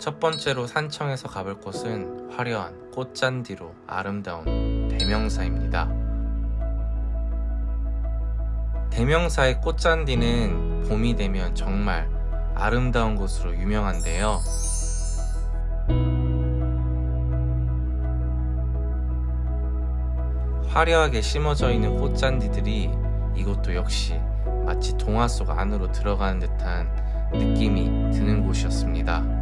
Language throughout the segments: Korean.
첫 번째로 산청에서 가볼 곳은 화려한 꽃잔디로 아름다운 대명사입니다. 대명사의 꽃잔디는 봄이 되면 정말 아름다운 곳으로 유명한데요. 화려하게 심어져 있는 꽃잔디들이 이곳도 역시 마치 동화 속 안으로 들어가는 듯한 느낌이 드는 곳이었습니다.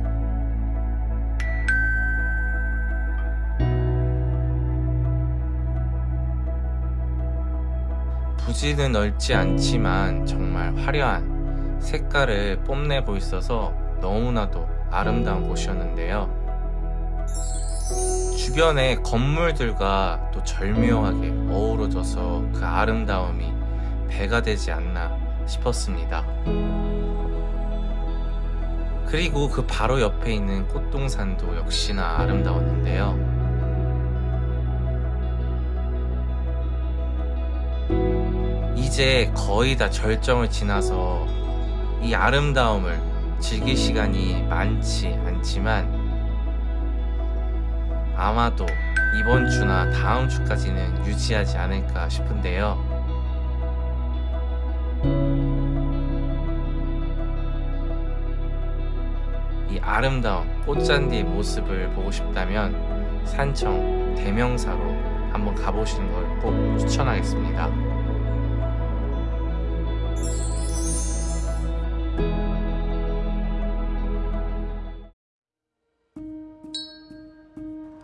부지는 넓지 않지만 정말 화려한 색깔을 뽐내고 있어서 너무나도 아름다운 곳이었는데요. 주변의 건물들과 또 절묘하게 어우러져서 그 아름다움이 배가 되지 않나 싶었습니다. 그리고 그 바로 옆에 있는 꽃동산도 역시나 아름다웠는데요. 이제 거의 다 절정을 지나서 이 아름다움을 즐길 시간이 많지 않지만 아마도 이번 주나 다음 주까지는 유지하지 않을까 싶은데요. 이 아름다운 꽃잔디의 모습을 보고 싶다면 산청 대명사로 한번 가보시는 걸 꼭 추천하겠습니다.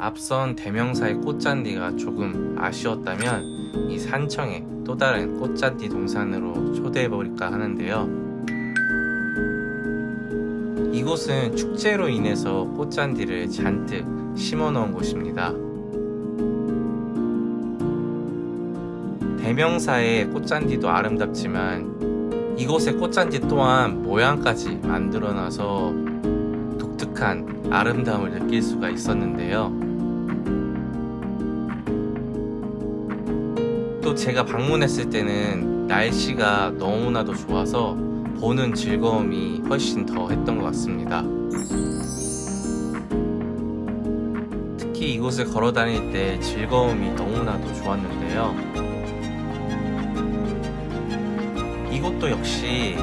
앞선 대명사의 꽃잔디가 조금 아쉬웠다면 이 산청의 또 다른 꽃잔디 동산으로 초대해볼까 하는데요. 이곳은 축제로 인해서 꽃잔디를 잔뜩 심어 놓은 곳입니다. 대명사의 꽃잔디도 아름답지만 이곳의 꽃잔디 또한 모양까지 만들어 놔서 독특한 아름다움을 느낄 수가 있었는데요 또 제가 방문했을 때는 날씨가 너무나도 좋아서 보는 즐거움이 훨씬 더 했던 것 같습니다. 특히 이곳을 걸어 다닐 때 즐거움이 너무나도 좋았는데요. 이곳도 역시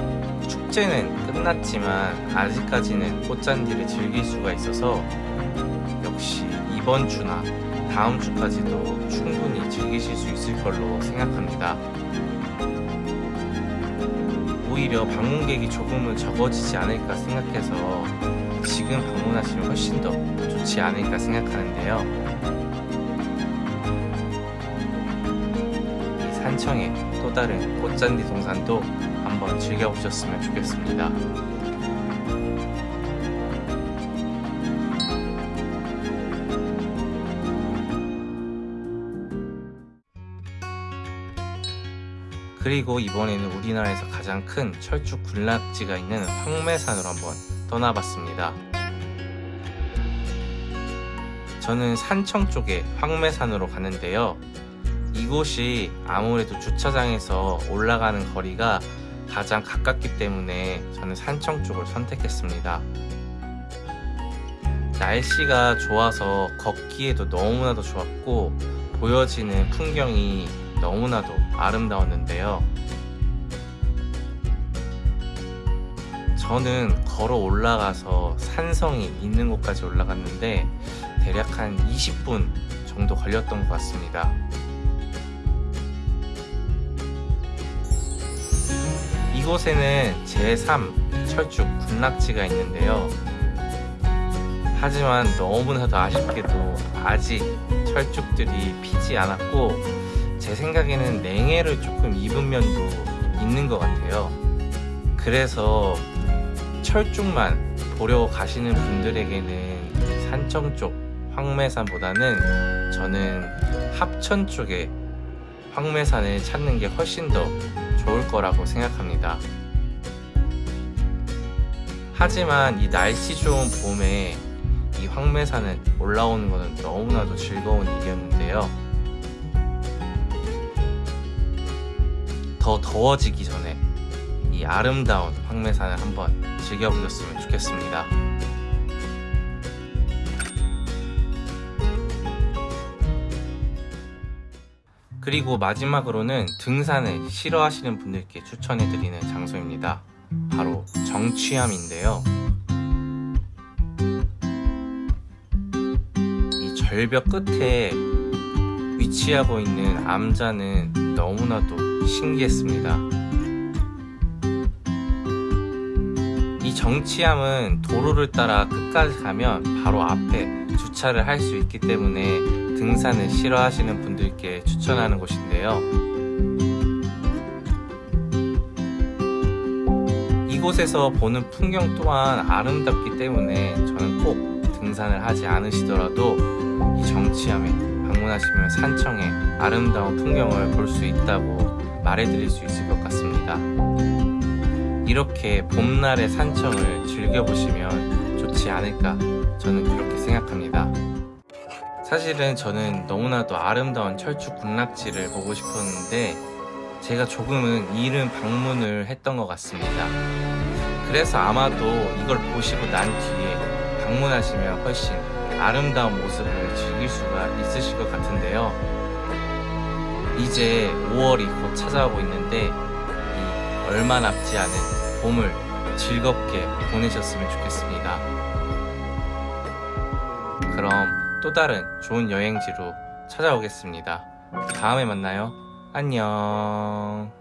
축제는 끝났지만 아직까지는 꽃잔디를 즐길 수가 있어서 역시 이번 주나 다음 주까지도 충분히 즐기실 수 있을 걸로 생각합니다. 오히려 방문객이 조금은 적어지지 않을까 생각해서 지금 방문하시면 훨씬 더 좋지 않을까 생각하는데요. 이 산청의 또 다른 꽃잔디 동산도 한번 즐겨보셨으면 좋겠습니다. 그리고 이번에는 우리나라에서 가장 큰 철쭉 군락지가 있는 황매산으로 한번 떠나봤습니다. 저는 산청 쪽에 황매산으로 가는데요. 이곳이 아무래도 주차장에서 올라가는 거리가 가장 가깝기 때문에 저는 산청 쪽을 선택했습니다. 날씨가 좋아서 걷기에도 너무나도 좋았고 보여지는 풍경이 너무나도 아름다웠는데요. 저는 걸어 올라가서 산성이 있는 곳까지 올라갔는데 대략 한 20분 정도 걸렸던 것 같습니다. 이곳에는 제3 철쭉 군락지가 있는데요. 하지만 너무나도 아쉽게도 아직 철쭉들이 피지 않았고 제 생각에는 냉해를 조금 입은 면도 있는 것 같아요. 그래서 철쭉만 보러 가시는 분들에게는 산청 쪽 황매산보다는 저는 합천 쪽에 황매산을 찾는 게 훨씬 더 좋을 거라고 생각합니다. 하지만 이 날씨 좋은 봄에 이 황매산을 올라오는 것은 너무나도 즐거운 일이었는데요. 더 더워지기 전에 이 아름다운 황매산을 한번 즐겨보셨으면 좋겠습니다. 그리고 마지막으로는 등산을 싫어하시는 분들께 추천해드리는 장소입니다. 바로 정취암인데요. 이 절벽 끝에 위치하고 있는 암자는 너무나도 신기했습니다. 이 정치암은 도로를 따라 끝까지 가면 바로 앞에 주차를 할 수 있기 때문에 등산을 싫어하시는 분들께 추천하는 곳인데요. 이곳에서 보는 풍경 또한 아름답기 때문에 저는 꼭 등산을 하지 않으시더라도 이 정치암에 방문하시면 산청의 아름다운 풍경을 볼 수 있다고 말해드릴 수 있을 것 같습니다. 이렇게 봄날의 산청을 즐겨보시면 좋지 않을까 저는 그렇게 생각합니다. 사실은 저는 너무나도 아름다운 철쭉 군락지를 보고 싶었는데 제가 조금은 이른 방문을 했던 것 같습니다. 그래서 아마도 이걸 보시고 난 뒤에 방문하시면 훨씬 아름다운 모습을 즐길 수가 있으실 것 같은데요. 이제 5월이 곧 찾아오고 있는데 이 얼마 남지 않은 봄을 즐겁게 보내셨으면 좋겠습니다. 그럼 또 다른 좋은 여행지로 찾아오겠습니다. 다음에 만나요. 안녕.